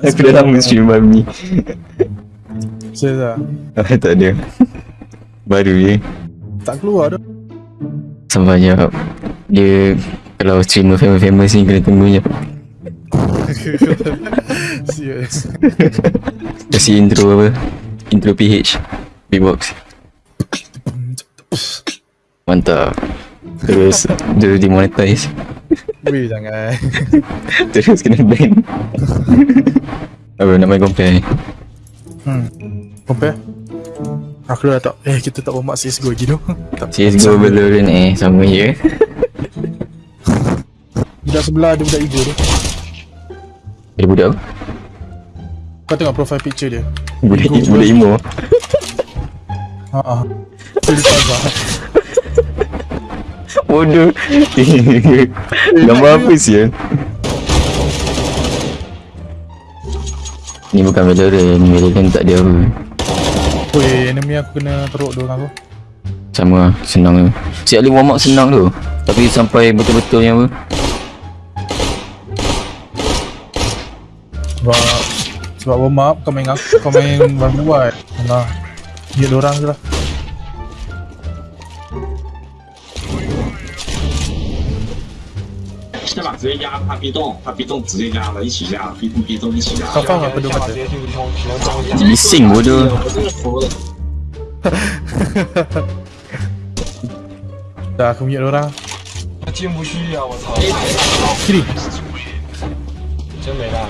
Aku dah lama stream babi Serius lah Ah, Tak ada. Baru je. Tak keluar dah. Sampai je Dia Kalau streamer famous-famous ni kena tunggu je. Serius. Kasih intro apa? Intro PH Beatbox Mantap Terus Terus demonetize. Weh jangan Terus kena ban. Apa nak main compare. Hmm. Compare? Aku dah tak? Eh kita tak bermak CSGO lagi tu CSGO Valorant eh Sama. je. Budak sebelah ada budak hijau tu. Ada budak apa? Kau tengok profile picture dia. Budak, Ego budak emo Haa Plaza Bodoh. Gambar apa sih Ni bukan Valorant Ni Valorant tak ada apa. Weh enemy aku kena teruk dua orang tu. Sama lah Senang tu. Si Ali warm up senang tu. Tapi sampai betul-betul yang apa? Sebab Sebab warm up kau main aku Kau main baru buat. Alah Dia dua orang je lah 下把直接压他被动，他被动直接压了，一起压，被动被动一起压。他放了，你信我就。我。哈哈哈。空。他进不去呀，我操。真没蛋。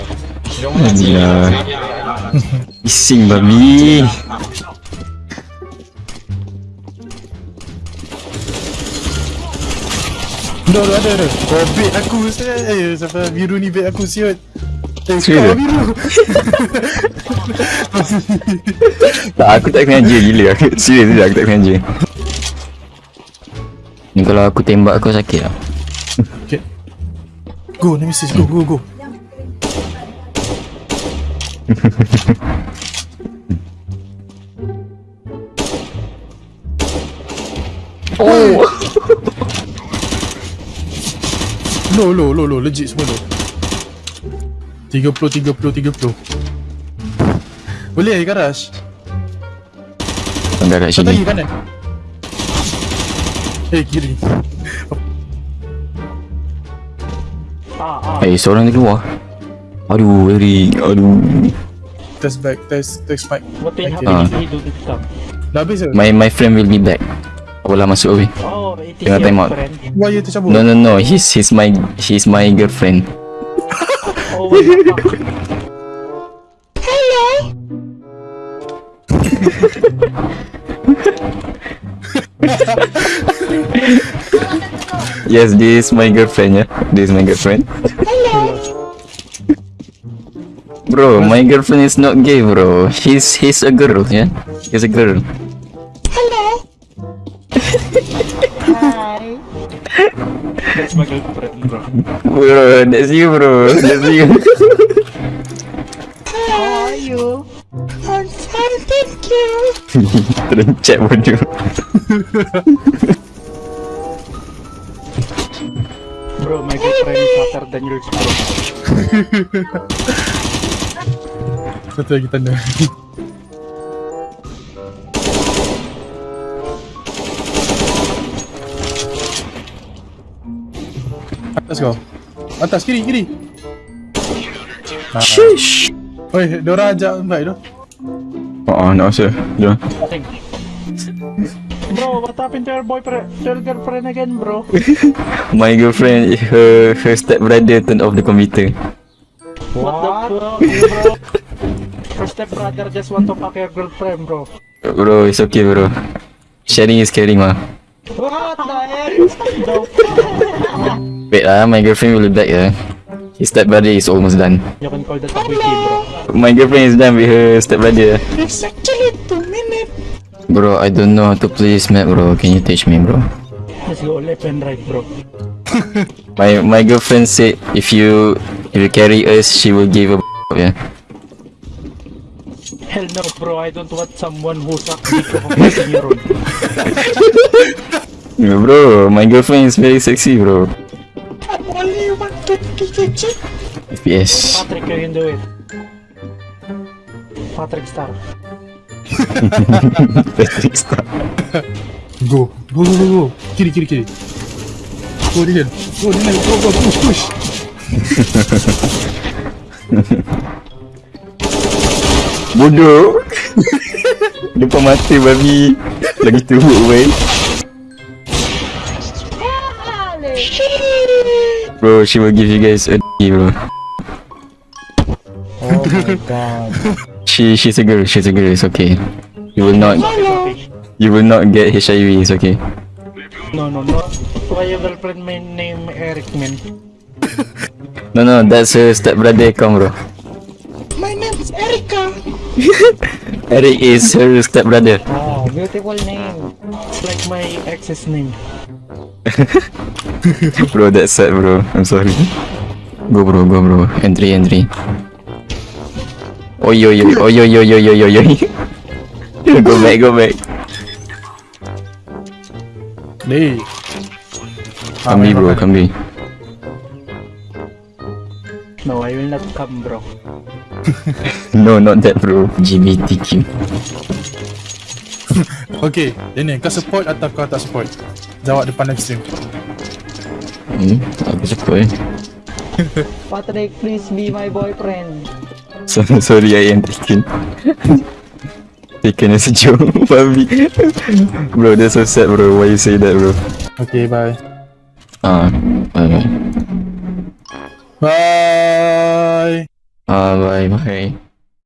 你信吧你。Dah dah ada ada. Oh bait aku Eh sampai biru ni bait aku siut. Eh kau biru. Tak aku tak sengaja gila. Aku Serius je aku tak sengaja Ni kalau aku tembak kau sakit lah. Okay Go Nemesis go go go. Oh Low low low low. Legit semua low. 30 30 30 Boleh ke garage? Tangga kat tadi sini. kanan. Eh kiri. Eh seorang dia keluar. Aduh very Aduh. Test back Test Test mic What the Okay. Ah. hell stuff? Dah habis ke? My my friend will be back. Apalah masuk away Oh, it is your time out. friend. Wire tercabut No no no He's he's my He's my girlfriend Oh, what the fuck? Yes this is my girlfriend yeah This is my girlfriend Hello. Bro, my girlfriend is not gay, bro. He's he's a girl, yeah. He's a girl. Girlfriend, bro. Bro, that's you, bro. That's you. How are you? I'm fine, thank you. Terencet bodoh. Bro, my girlfriend is hotter than yours, bro. Satu lagi tanda kau Atas kiri kiri Sheesh. Oi, Dora ajak invite tu Oh, nak rasa. Jom. Bro, what happened to your boyfriend, to your girlfriend again, bro? My girlfriend, her her step brother turned off the computer. What, the fuck, bro? Your stepbrother just want to fuck your girlfriend, bro. Bro, it's okay, bro. Sharing is caring, mah. What the heck? Wait, ah, my girlfriend will be back, yeah. His step brother is almost done. You can call that a quickie, bro. My girlfriend is done with her step brother. It's actually two minutes. Bro, I don't know how to play this map, bro. Can you teach me, bro? Let's go left and right, bro. My my girlfriend said if you if you carry us, she will give a yeah. Hell no, bro. I don't want someone dick of a fucking hero. Yeah, bro, my girlfriend is very sexy, bro. FPS. Patrick, you can do it. Patrick Star. Patrick Star. Go. Go, go, go, go. Kiri, kiri, kiri. Go, Dylan. Go, Dylan. Go, go, push, push. Bodoh. Depan mata babi. Lagi teruk weh. Bro, she will give you guys a D, bro. Oh my god. She she's a girl, she's a girl, it's okay. You will not you will not get HIV, it's okay. No, no, no. Why your girlfriend name Eric, man? No no, that's her stepbrother come bro. My name is Erica. Eric is her stepbrother. Oh, beautiful name. It's like my ex's name. Bro, that's sad bro. I'm sorry. Go bro, go bro. Entry, entry. Oi oi oi oi oi oi oi oi oi oi. Go back, go back. Ni. Come B bro, come B. No, I will not come, bro. No, not that bro. GBTQ. Okay, Daniel, kau support atau kau tak support? Jawab depan live stream. Hmm, aku suka eh. Patrick, please be my boyfriend. So, sorry, I am taken. taken as a joke, Fabi. bro, that's so sad, bro. Why you say that, bro? Okay, bye. Ah, bye bye. Bye. Ah, bye bye.